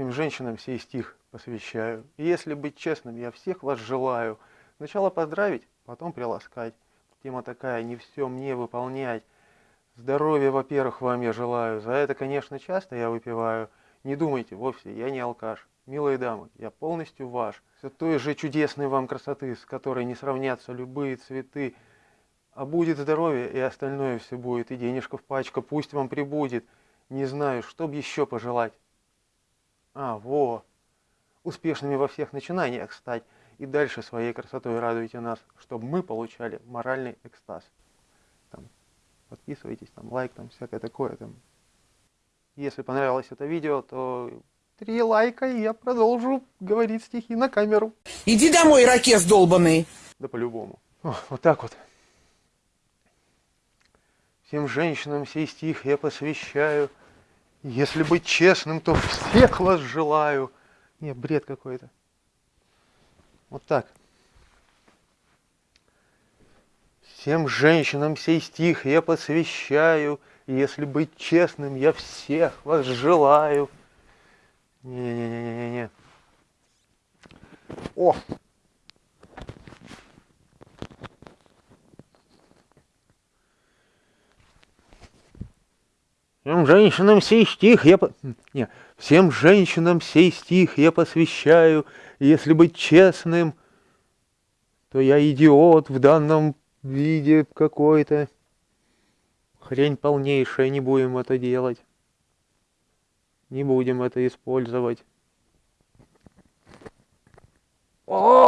Всем женщинам сей стих посвящаю. И если быть честным, я всех вас желаю. Сначала поздравить, потом приласкать. Тема такая, не все мне выполнять. Здоровья, во-первых, вам я желаю. За это, конечно, часто я выпиваю. Не думайте, вовсе, я не алкаш. Милые дамы, я полностью ваш. Все той же чудесной вам красоты, с которой не сравнятся любые цветы. А будет здоровье, и остальное все будет, и денежка в пачка пусть вам прибудет. Не знаю, что б еще пожелать. А, во! Успешными во всех начинаниях стать, и дальше своей красотой радуйте нас, чтобы мы получали моральный экстаз. Там, подписывайтесь, там, лайк, там, всякое такое. Там. Если понравилось это видео, то три лайка, и я продолжу говорить стихи на камеру. Иди домой, ракет долбанный. Да по-любому. Вот так вот. Всем женщинам сей стих я посвящаю. Если быть честным, то всех вас желаю. Не, бред какой-то. Вот так. Всем женщинам сей стих я посвящаю. Если быть честным, я всех вас желаю. Не-не-не-не-не. О! Всем женщинам сей стих я... По... Не, всем женщинам сей стих я посвящаю, если быть честным, то я идиот в данном виде какой-то. Хрень полнейшая, не будем это делать. Не будем это использовать. О!